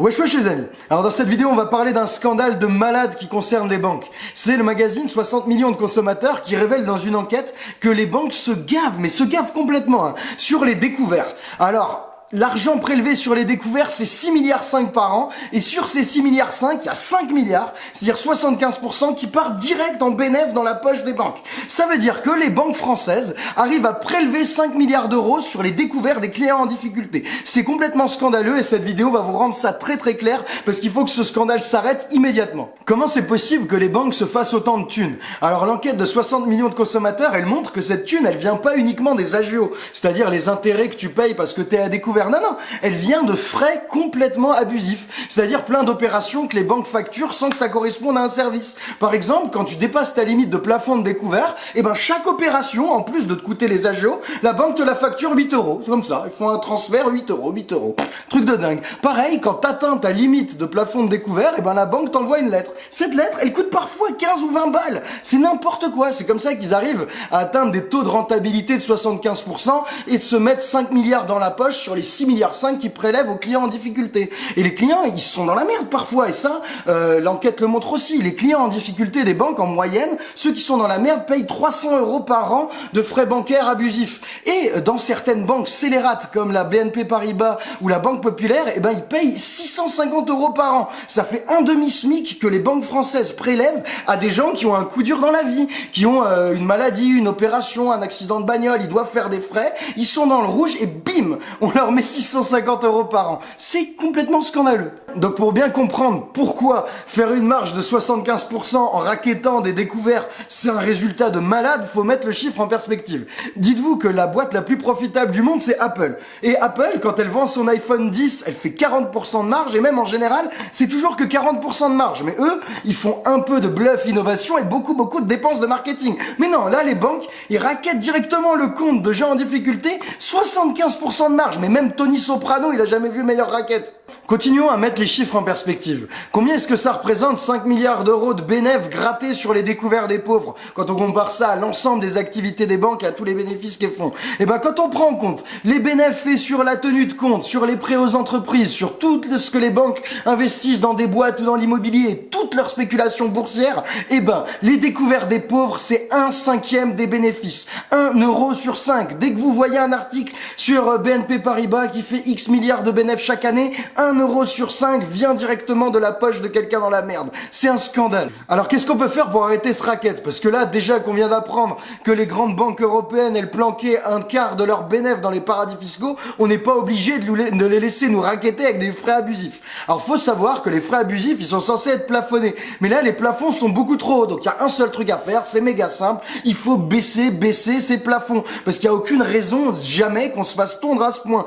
Wesh wesh les amis Alors dans cette vidéo on va parler d'un scandale de malade qui concerne les banques. C'est le magazine 60 millions de consommateurs qui révèle dans une enquête que les banques se gavent, mais se gavent complètement, hein, sur les découverts. Alors, L'argent prélevé sur les découvertes, c'est 6 milliards 5 par an. Et sur ces 6 milliards 5, il y a 5 milliards, c'est-à-dire 75% qui partent direct en bénéfice dans la poche des banques. Ça veut dire que les banques françaises arrivent à prélever 5 milliards d'euros sur les découvertes des clients en difficulté. C'est complètement scandaleux et cette vidéo va vous rendre ça très très clair parce qu'il faut que ce scandale s'arrête immédiatement. Comment c'est possible que les banques se fassent autant de thunes? Alors l'enquête de 60 millions de consommateurs, elle montre que cette thune, elle vient pas uniquement des agios, c'est-à-dire les intérêts que tu payes parce que tu es à découvert non, non, elle vient de frais complètement abusifs. C'est-à-dire plein d'opérations que les banques facturent sans que ça corresponde à un service. Par exemple, quand tu dépasses ta limite de plafond de découvert, et eh ben chaque opération, en plus de te coûter les agios, la banque te la facture 8 euros. C'est comme ça, ils font un transfert 8 euros, 8 euros. Truc de dingue. Pareil, quand t'atteins ta limite de plafond de découvert, et eh ben la banque t'envoie une lettre. Cette lettre, elle coûte parfois 15 ou 20 balles. C'est n'importe quoi. C'est comme ça qu'ils arrivent à atteindre des taux de rentabilité de 75% et de se mettre 5 milliards dans la poche sur les 6 milliards 5 qui prélèvent aux clients en difficulté. Et les clients, ils sont dans la merde parfois. Et ça, euh, l'enquête le montre aussi. Les clients en difficulté des banques, en moyenne, ceux qui sont dans la merde payent 300 euros par an de frais bancaires abusifs. Et euh, dans certaines banques scélérates comme la BNP Paribas ou la Banque Populaire, eh ben, ils payent 650 euros par an. Ça fait un demi-SMIC que les banques françaises prélèvent à des gens qui ont un coup dur dans la vie, qui ont euh, une maladie, une opération, un accident de bagnole, ils doivent faire des frais, ils sont dans le rouge et bim, on leur met 650 euros par an. C'est complètement scandaleux. Donc pour bien comprendre pourquoi faire une marge de 75% en raquettant des découvertes, c'est un résultat de malade, faut mettre le chiffre en perspective. Dites-vous que la boîte la plus profitable du monde, c'est Apple. Et Apple, quand elle vend son iPhone 10, elle fait 40% de marge, et même en général, c'est toujours que 40% de marge. Mais eux, ils font un peu de bluff innovation et beaucoup beaucoup de dépenses de marketing. Mais non, là, les banques, ils raquettent directement le compte de gens en difficulté, 75% de marge. Mais même Tony Soprano, il a jamais vu meilleure raquette. Continuons à mettre les chiffres en perspective. Combien est-ce que ça représente 5 milliards d'euros de bénéfices grattés sur les découvertes des pauvres? Quand on compare ça à l'ensemble des activités des banques et à tous les bénéfices qu'elles font Eh ben quand on prend en compte les bénéfices faits sur la tenue de compte, sur les prêts aux entreprises, sur tout ce que les banques investissent dans des boîtes ou dans l'immobilier et toutes leurs spéculations boursières, eh ben les découvertes des pauvres c'est un cinquième des bénéfices. 1 euro sur 5. Dès que vous voyez un article sur euh, BNP Paribas qui fait X milliards de bénéfices chaque année, 1 euro sur 5 vient directement de la poche de quelqu'un dans la merde. C'est un scandale. Alors qu'est-ce qu'on peut faire pour arrêter ce racket? Parce que là, déjà qu'on vient d'apprendre que les grandes banques européennes, elles planquaient un quart de leurs bénéfices dans les paradis fiscaux, on n'est pas obligé de les laisser nous raqueter avec des frais abusifs. Alors faut savoir que les frais abusifs, ils sont censés être plafonnés. Mais là, les plafonds sont beaucoup trop hauts. Donc il y a un seul truc à faire, c'est méga simple. Il faut baisser, baisser ces plafonds. Parce qu'il n'y a aucune raison jamais qu'on se fasse tondre à ce point.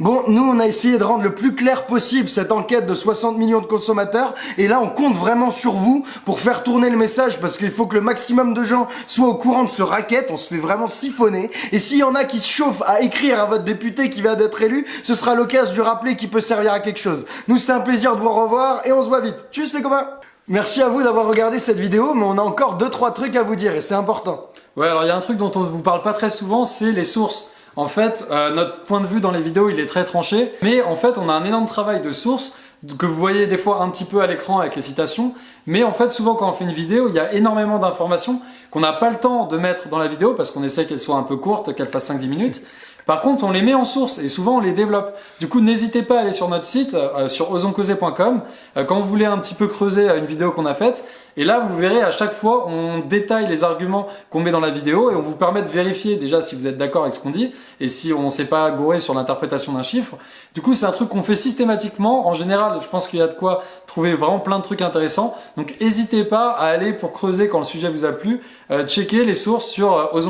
Bon, nous, on a essayé de rendre le plus clair possible cette enquête de 60 millions de consommateurs. Et là, on compte vraiment sur vous pour faire tourner le message parce qu'il faut que le maximum de gens soient au courant de ce racket. On se fait vraiment siphonner. Et s'il y en a qui se chauffent à écrire à votre député qui vient d'être élu, ce sera l'occasion de rappeler qui peut servir à quelque chose. Nous, c'était un plaisir de vous revoir et on se voit vite. Tchuss les copains Merci à vous d'avoir regardé cette vidéo, mais on a encore 2-3 trucs à vous dire et c'est important. Ouais, alors il y a un truc dont on ne vous parle pas très souvent, c'est les sources. En fait, euh, notre point de vue dans les vidéos, il est très tranché, mais en fait, on a un énorme travail de source que vous voyez des fois un petit peu à l'écran avec les citations, mais en fait souvent quand on fait une vidéo, il y a énormément d'informations qu'on n'a pas le temps de mettre dans la vidéo parce qu'on essaie qu'elle soit un peu courte, qu'elle fasse 5-10 minutes. Par contre, on les met en source et souvent on les développe. Du coup, n'hésitez pas à aller sur notre site, euh, sur osencauser.com, euh, quand vous voulez un petit peu creuser une vidéo qu'on a faite, et là, vous verrez, à chaque fois, on détaille les arguments qu'on met dans la vidéo et on vous permet de vérifier déjà si vous êtes d'accord avec ce qu'on dit et si on ne s'est pas gouré sur l'interprétation d'un chiffre. Du coup, c'est un truc qu'on fait systématiquement. En général, je pense qu'il y a de quoi trouver vraiment plein de trucs intéressants. Donc, n'hésitez pas à aller pour creuser quand le sujet vous a plu, euh, checker les sources sur euh,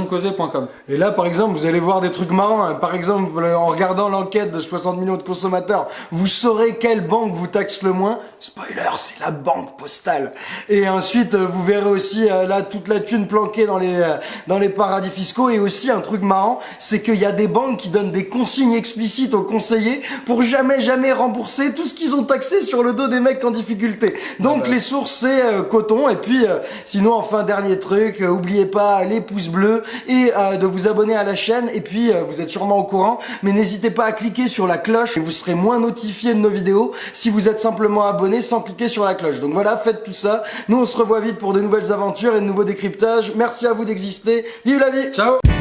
Et là, par exemple, vous allez voir des trucs marrants. Hein. Par exemple, en regardant l'enquête de 60 millions de consommateurs, vous saurez quelle banque vous taxe le moins. Spoiler, c'est la banque postale. Et un ensuite, euh, vous verrez aussi euh, là toute la thune planquée dans les euh, dans les paradis fiscaux. Et aussi un truc marrant, c'est qu'il y a des banques qui donnent des consignes explicites aux conseillers pour jamais jamais rembourser tout ce qu'ils ont taxé sur le dos des mecs en difficulté. Donc les sources c'est coton. Et puis sinon enfin dernier truc, oubliez pas les pouces bleus et de vous abonner à la chaîne. Et puis vous êtes sûrement au courant, mais n'hésitez pas à cliquer sur la cloche et vous serez moins notifié de nos vidéos si vous êtes simplement abonné sans cliquer sur la cloche. Donc voilà, faites tout ça. Nous on se revoit vite pour de nouvelles aventures et de nouveaux décryptages. Merci à vous d'exister. Vive la vie Ciao